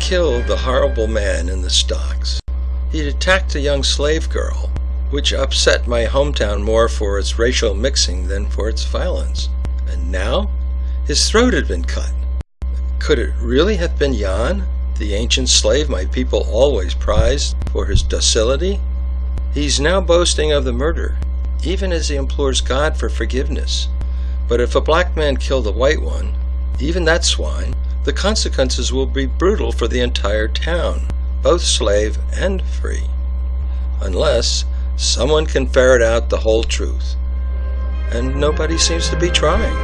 killed the horrible man in the stocks. He'd attacked a young slave girl, which upset my hometown more for its racial mixing than for its violence. And now, his throat had been cut. Could it really have been Jan, the ancient slave my people always prized for his docility? He's now boasting of the murder, even as he implores God for forgiveness. But if a black man killed a white one, even that swine, the consequences will be brutal for the entire town, both slave and free. Unless someone can ferret out the whole truth. And nobody seems to be trying.